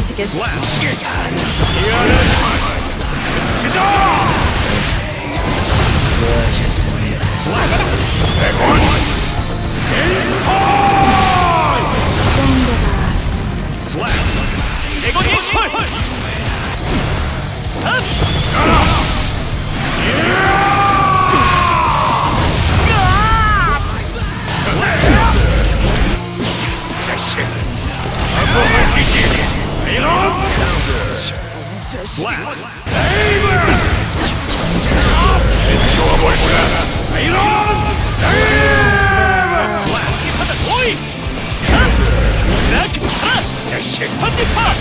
Psychicus. Slap! Egon Counters! Slap! Aver! Into a boy breath! Aeron! Slap! It's a boy! Neck! Yes, stand the part!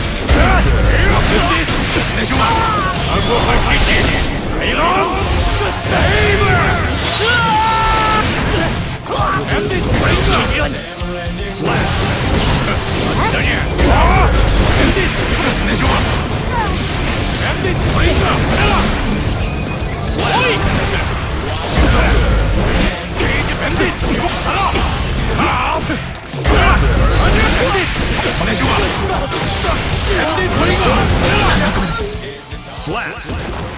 I'm going to fight you! Aeron! Saber! Ended! slash. slash.